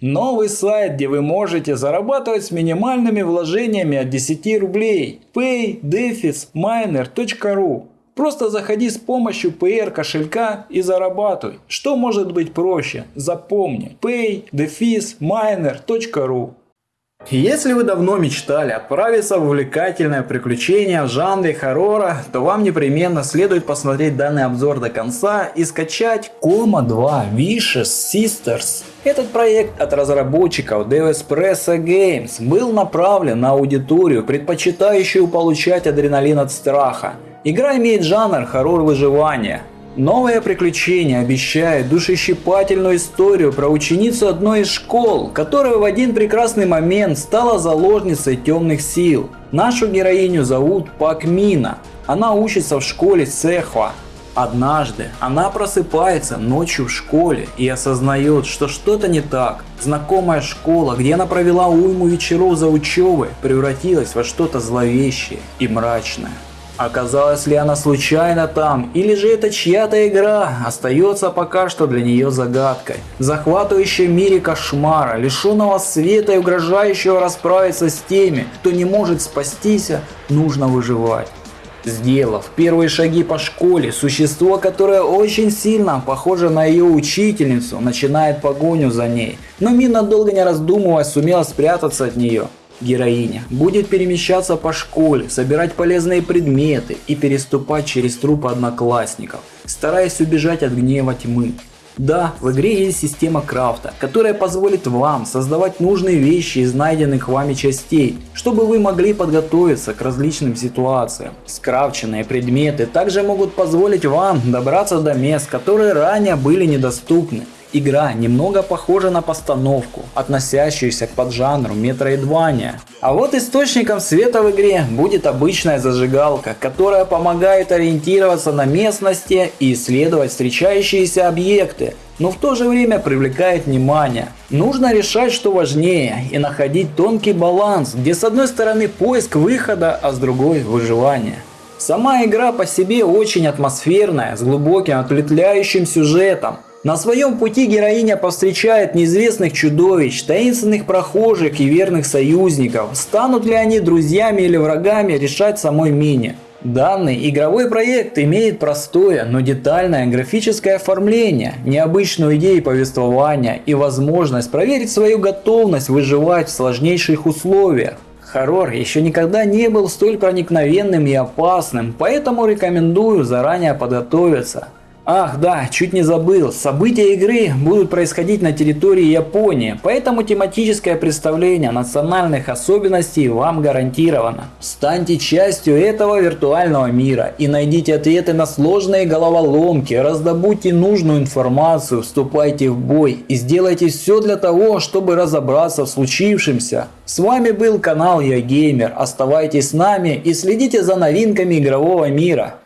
Новый сайт, где вы можете зарабатывать с минимальными вложениями от 10 рублей. paydefisminer.ru Просто заходи с помощью PR кошелька и зарабатывай. Что может быть проще? Запомни paydefisminer.ru если вы давно мечтали отправиться в увлекательное приключение в жанре хоррора, то вам непременно следует посмотреть данный обзор до конца и скачать Coma 2 Vicious Sisters. Этот проект от разработчиков Devespresso Games был направлен на аудиторию, предпочитающую получать адреналин от страха. Игра имеет жанр хоррор выживания, Новое приключение обещает душещипательную историю про ученицу одной из школ, которая в один прекрасный момент стала заложницей темных сил. Нашу героиню зовут Пак Мина. Она учится в школе Сехва. Однажды она просыпается ночью в школе и осознает, что что-то не так. Знакомая школа, где она провела уйму вечеров за учебой, превратилась во что-то зловещее и мрачное. Оказалась ли она случайно там, или же это чья-то игра, остается пока что для нее загадкой. В захватывающем мире кошмара, лишенного света и угрожающего расправиться с теми, кто не может спастись, нужно выживать. Сделав первые шаги по школе, существо, которое очень сильно похоже на ее учительницу, начинает погоню за ней. Но Мина долго не раздумывая сумела спрятаться от нее. Героиня будет перемещаться по школе, собирать полезные предметы и переступать через трупы одноклассников, стараясь убежать от гнева тьмы. Да, в игре есть система крафта, которая позволит вам создавать нужные вещи из найденных вами частей, чтобы вы могли подготовиться к различным ситуациям. Скрафченные предметы также могут позволить вам добраться до мест, которые ранее были недоступны. Игра немного похожа на постановку, относящуюся к поджанру метроидвания. А вот источником света в игре будет обычная зажигалка, которая помогает ориентироваться на местности и исследовать встречающиеся объекты, но в то же время привлекает внимание. Нужно решать, что важнее, и находить тонкий баланс, где с одной стороны поиск выхода, а с другой выживание. Сама игра по себе очень атмосферная, с глубоким отвлекающим сюжетом. На своем пути героиня повстречает неизвестных чудовищ, таинственных прохожих и верных союзников. Станут ли они друзьями или врагами, решать самой Мине. Данный игровой проект имеет простое, но детальное графическое оформление, необычную идею повествования и возможность проверить свою готовность выживать в сложнейших условиях. Хоррор еще никогда не был столь проникновенным и опасным, поэтому рекомендую заранее подготовиться. Ах да, чуть не забыл, события игры будут происходить на территории Японии, поэтому тематическое представление национальных особенностей вам гарантировано. Станьте частью этого виртуального мира и найдите ответы на сложные головоломки, раздобудьте нужную информацию, вступайте в бой и сделайте все для того, чтобы разобраться в случившемся. С вами был канал Я Геймер, оставайтесь с нами и следите за новинками игрового мира.